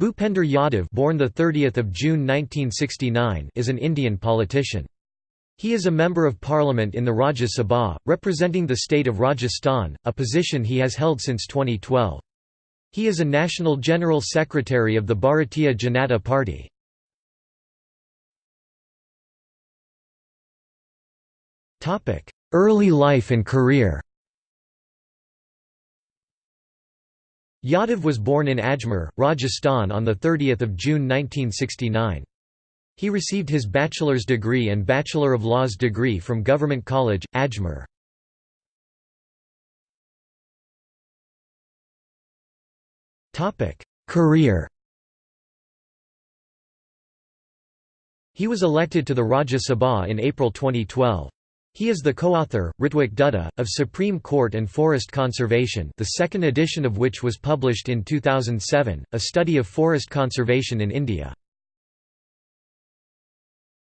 Bhupender Yadav born the 30th of June 1969 is an Indian politician. He is a member of parliament in the Rajya Sabha, representing the state of Rajasthan, a position he has held since 2012. He is a national general secretary of the Bharatiya Janata Party. Early life and career Yadav was born in Ajmer, Rajasthan on 30 June 1969. He received his bachelor's degree and Bachelor of Laws degree from Government College, Ajmer. Career He was elected to the Rajya Sabha in April 2012. He is the co-author, Ritwik Dutta, of Supreme Court and Forest Conservation the second edition of which was published in 2007, a study of forest conservation in India.